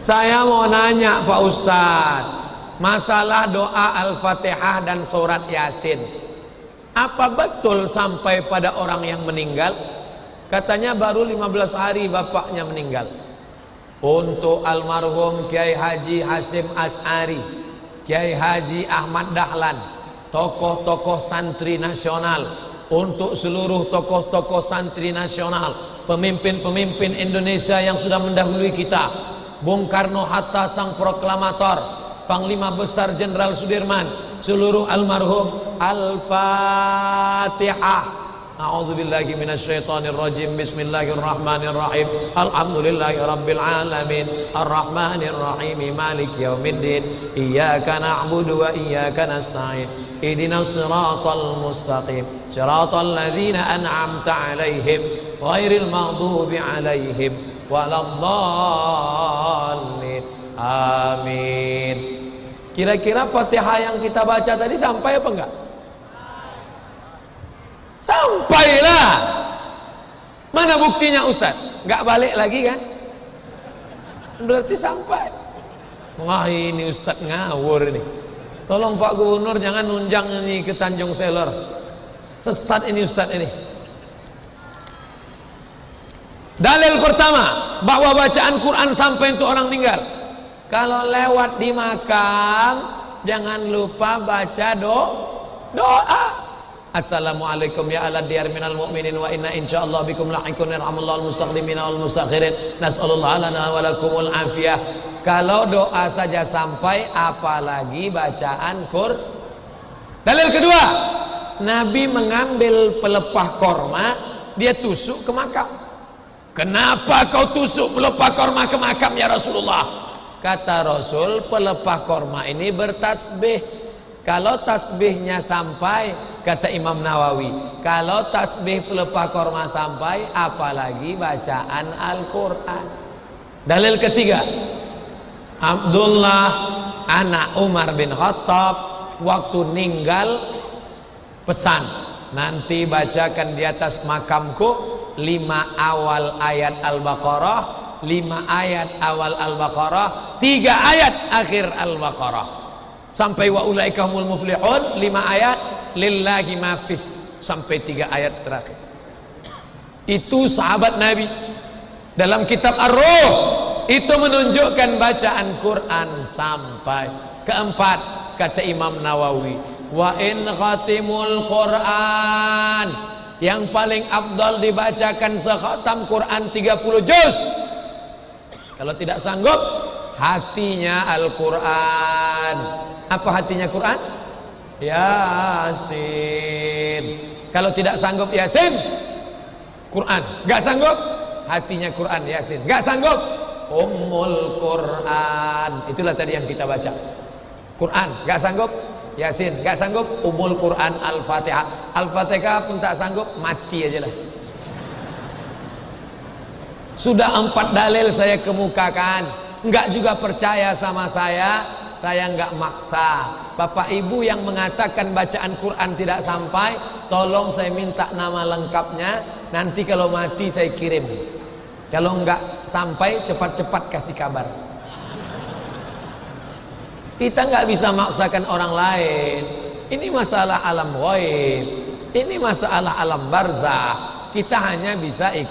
Saya mau nanya Pak Ustadz Masalah doa Al-Fatihah dan surat Yasin Apa betul sampai pada orang yang meninggal? Katanya baru 15 hari bapaknya meninggal Untuk almarhum Kiai Haji Hasim As'ari Kiai Haji Ahmad Dahlan Tokoh-tokoh santri nasional Untuk seluruh tokoh-tokoh santri nasional Pemimpin-pemimpin Indonesia yang sudah mendahului kita Bung Karno Hatta sang proklamator Panglima Besar Jenderal Sudirman seluruh almarhum Al-Fatihah A'udzu billahi minasyaitonir rajim. Bismillahirrahmanirrahim. Alhamdulillahi rabbil alamin. Arrahmanir rahim. Maliki yaumiddin. Iyyaka na'budu wa iyyaka nasta'in. Ihdinas siratal mustaqim. Siratal ladzina an'amta 'alaihim ghairil maghdubi 'alaihim waladdallin. Amin. Kira-kira Fatihah yang kita baca tadi sampai apa enggak? Sampailah. Mana buktinya Ustaz? Enggak balik lagi kan? Berarti sampai. Wah ini Ustaz ngawur ini. Tolong Pak Gubernur jangan nunjang ini ke Tanjung Selor. Sesat ini Ustaz ini. Dalil pertama bahwa bacaan Quran sampai untuk orang meninggal. Kalau lewat di makam jangan lupa baca do doa. Assalamualaikum ya ala diyar minal mu'minin wa inna insyaallah bikum lahikun yarhamullahu al-mustaqdimin wal mustakhirin nas'alullah lana wa lakumul afiyah kalau doa saja sampai apalagi bacaan Qur dalil kedua Nabi mengambil pelepah korma dia tusuk ke makam kenapa kau tusuk pelepah korma ke makam ya Rasulullah kata Rasul pelepah korma ini bertasbih kalau tasbihnya sampai kata Imam Nawawi, kalau tasbih pelepah korma sampai apalagi bacaan Al-Qur'an. Dalil ketiga. Abdullah anak Umar bin Khattab waktu ninggal pesan nanti bacakan di atas makamku lima awal ayat Al-Baqarah lima ayat awal Al-Baqarah tiga ayat akhir Al-Baqarah. Sampai wa ulaikahumul muflihun lima ayat lillahi mafis sampai tiga ayat terakhir. Itu sahabat Nabi. Dalam kitab Ar-Ruh itu menunjukkan bacaan Quran sampai keempat kata Imam Nawawi. Wa in khatimul Quran yang paling abdal dibacakan sekhatam Quran 30 juz. Kalau tidak sanggup hatinya Al-Quran. Apa hatinya Quran? Yasin. Kalau tidak sanggup Yasin. Quran. Gak sanggup? Hatinya Quran Yasin. Gak sanggup? Ummul Quran. Itulah tadi yang kita baca. Quran. Gak sanggup Yasin gak sanggup? Ummul Quran Al-Fatihah Al-Fatihah pun tak sanggup mati aja lah. Sudah empat dalil saya kemukakan. Enggak juga percaya sama saya. Saya enggak maksa. Bapak Ibu yang mengatakan bacaan Quran tidak sampai tolong saya minta nama lengkapnya. Nanti kalau mati saya kirim. Kalau enggak sampai cepat-cepat kasih kabar kita enggak bisa maksakan orang lain. Ini masalah alam ghaib. Ini masalah alam barzah. Kita hanya bisa ikut